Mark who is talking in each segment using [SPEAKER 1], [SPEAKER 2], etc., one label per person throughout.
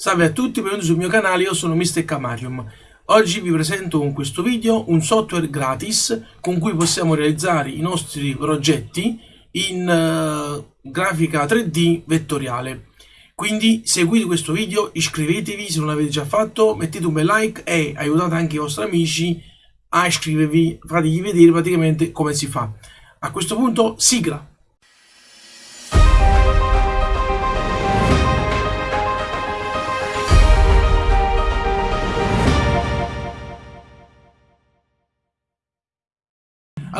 [SPEAKER 1] Salve a tutti, benvenuti sul mio canale, io sono Mr. Camarium. Oggi vi presento con questo video un software gratis con cui possiamo realizzare i nostri progetti in uh, grafica 3D vettoriale. Quindi seguite questo video, iscrivetevi se non l'avete già fatto, mettete un bel like e aiutate anche i vostri amici a iscrivervi, fategli vedere praticamente come si fa. A questo punto sigla!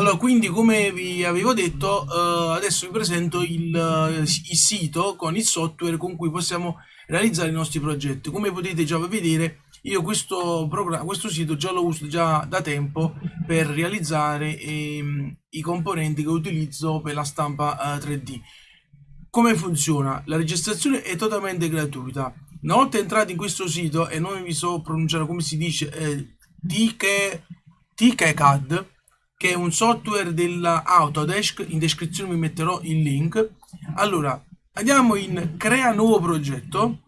[SPEAKER 1] Allora, quindi come vi avevo detto, uh, adesso vi presento il, uh, il, sito con il software con cui possiamo realizzare i nostri progetti. Come potete già vedere, io questo, questo sito già lo uso già da tempo per realizzare ehm, i componenti che utilizzo per la stampa eh, 3D. Come funziona? La registrazione è totalmente gratuita. Una volta entrati in questo sito, e non vi so pronunciare come si dice, eh, TKCAD, che è un software della Autodesk, in descrizione vi metterò il link. Allora, andiamo in crea nuovo progetto.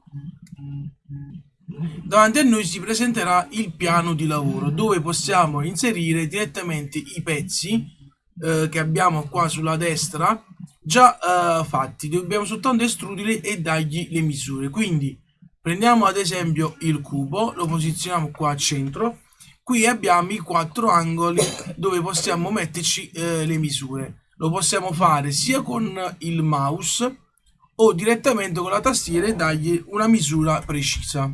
[SPEAKER 1] Davanti a noi si presenterà il piano di lavoro dove possiamo inserire direttamente i pezzi eh, che abbiamo qua sulla destra già eh, fatti. Dobbiamo soltanto estruderli e dargli le misure. Quindi prendiamo ad esempio il cubo, lo posizioniamo qua a centro qui abbiamo i quattro angoli dove possiamo metterci eh, le misure. Lo possiamo fare sia con il mouse o direttamente con la tastiera e dargli una misura precisa.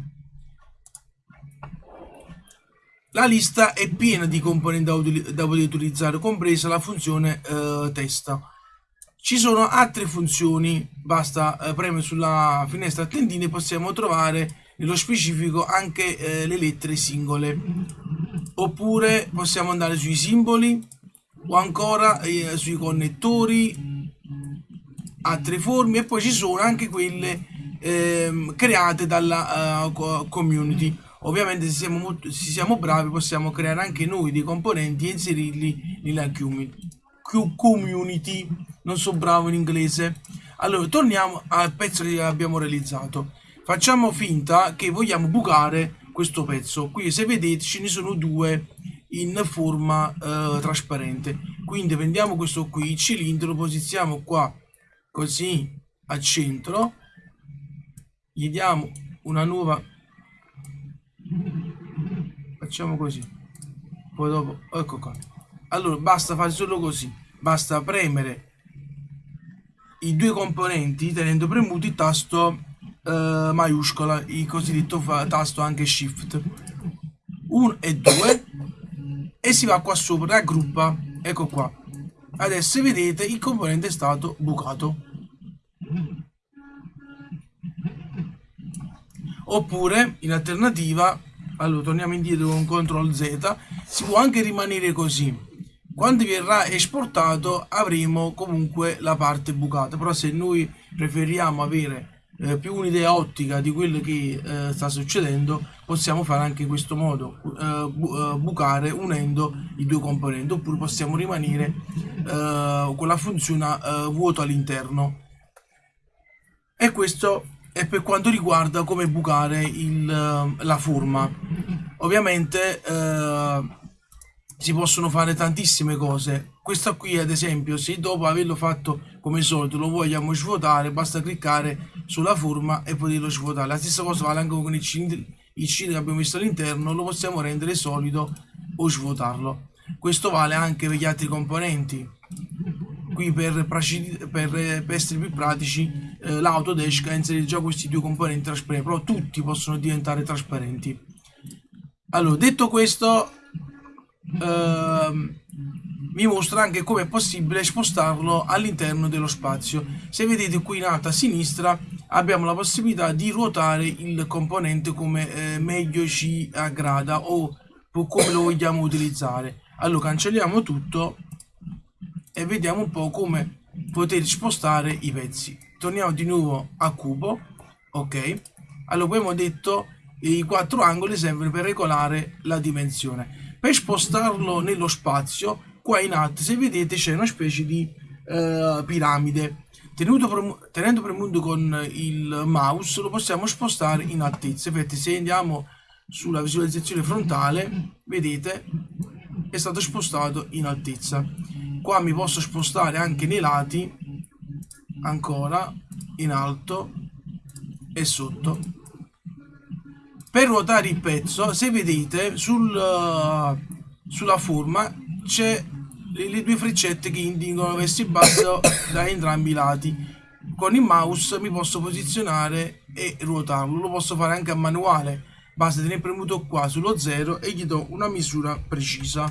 [SPEAKER 1] La lista è piena di componenti da, poter utilizzare compresa la funzione eh, testa. Ci sono altre funzioni. Basta eh, premere sulla finestra a tendine possiamo trovare nello specifico anche eh, le lettere singole oppure possiamo andare sui simboli o ancora eh, sui connettori altre forme e poi ci sono anche quelle eh, create dalla uh, community. Ovviamente se siamo, molto, se siamo bravi possiamo creare anche noi dei componenti e inserirli nella community. Non so bravo in inglese. Allora torniamo al pezzo che abbiamo realizzato. Facciamo finta che vogliamo bucare questo pezzo. Qui se vedete ce ne sono due in forma eh, trasparente. Quindi prendiamo questo qui il cilindro lo posizioniamo qua così al centro. Gli diamo una nuova facciamo così. Poi dopo ecco qua. Allora basta fare solo così. Basta premere i due componenti tenendo premuto il tasto uh, maiuscola, il cosiddetto tasto anche shift 1 e 2 e si va qua sopra, raggruppa, ecco qua. Adesso vedete il componente è stato bucato. Oppure, in alternativa, allora torniamo indietro con CTRL Z, si può anche rimanere così. Quando verrà esportato avremo comunque la parte bucata, però se noi preferiamo avere eh, più un'idea ottica di quello che eh, sta succedendo possiamo fare anche in questo modo eh, bu eh, bucare unendo i due componenti oppure possiamo rimanere eh, con la funzione vuoto all'interno. E questo è per quanto riguarda come bucare il, la forma. Ovviamente si possono fare tantissime cose. Questo qui ad esempio se dopo averlo fatto come solito lo vogliamo svuotare basta cliccare sulla forma e poterlo svuotare la stessa cosa vale anche con il cilindro, il cilindro che abbiamo messo all'interno lo possiamo rendere solido o svuotarlo. Questo vale anche per gli altri componenti. Qui per, per, per essere più pratici eh, l'Autodesk ha inserito già questi due componenti trasparenti però tutti possono diventare trasparenti. Allora detto questo ehm, vi mostra anche come è possibile spostarlo all'interno dello spazio. Se vedete qui in alto a sinistra abbiamo la possibilità di ruotare il componente come eh, meglio ci aggrada o come lo vogliamo utilizzare. Allora cancelliamo tutto e vediamo un po' come poter spostare i pezzi. Torniamo di nuovo a cubo ok? Allora abbiamo detto i quattro angoli servono per regolare la dimensione. Per spostarlo nello spazio qua in alto se vedete c'è una specie di eh, piramide Tenuto, tenendo premuto con il mouse lo possiamo spostare in altezza. Infatti se andiamo sulla visualizzazione frontale, vedete, è stato spostato in altezza. Qua mi posso spostare anche nei lati, ancora, in alto e sotto. Per ruotare il pezzo, se vedete, sul, uh, sulla forma c'è le, le, due freccette che indicano verso il basso da entrambi i lati. Con il mouse mi posso posizionare e ruotarlo, lo posso fare anche a manuale, basta tenere premuto qua sullo 0 e gli do una misura precisa.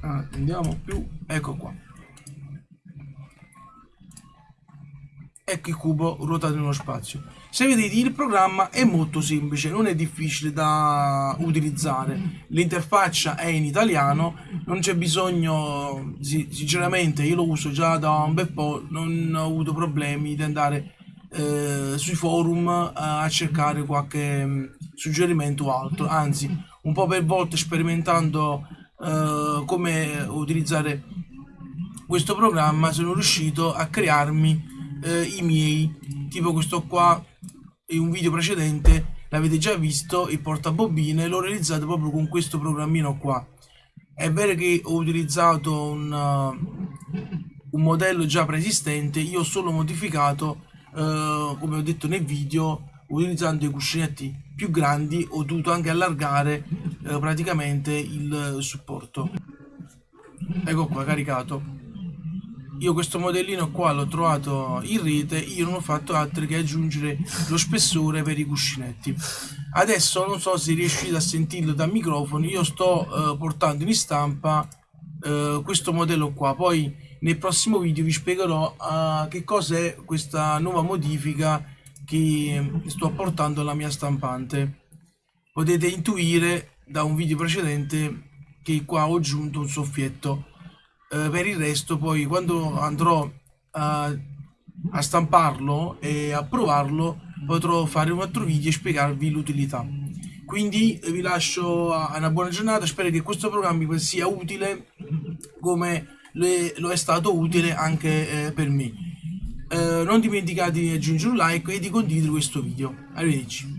[SPEAKER 1] Ah, andiamo più, ecco qua. Ecco il cubo ruotato in uno spazio. Se vedete il programma è molto semplice, non è difficile da utilizzare, l'interfaccia è in italiano, non c'è bisogno, sinceramente io lo uso già da un bel po', non ho avuto problemi di andare eh, sui forum eh, a cercare qualche mm, suggerimento o altro, anzi un po' per volta sperimentando eh, come utilizzare questo programma sono riuscito a crearmi eh, i miei. Tipo questo qua in un video precedente l'avete già visto il portabobine l'ho realizzato proprio con questo programmino qua. È vero che ho utilizzato un, uh, un modello già preesistente io ho solo modificato uh, come ho detto nel video utilizzando i cuscinetti più grandi ho dovuto anche allargare uh, praticamente il supporto. Ecco qua caricato io questo modellino qua l'ho trovato in rete io non ho fatto altro che aggiungere lo spessore per i cuscinetti. Adesso non so se riuscite a sentirlo dal microfono io sto eh, portando in stampa eh, questo modello qua. Poi nel prossimo video vi spiegherò uh, che cos'è questa nuova modifica che sto portando alla mia stampante. Potete intuire da un video precedente che qua ho aggiunto un soffietto eh, per il resto poi quando andrò a, a stamparlo e a provarlo potrò fare un altro video e spiegarvi l'utilità. Quindi vi lascio a una buona giornata. Spero che questo programma sia utile come le, lo è stato utile anche eh, per me. Eh, non dimenticate di aggiungere un like e di condividere questo video. Arrivederci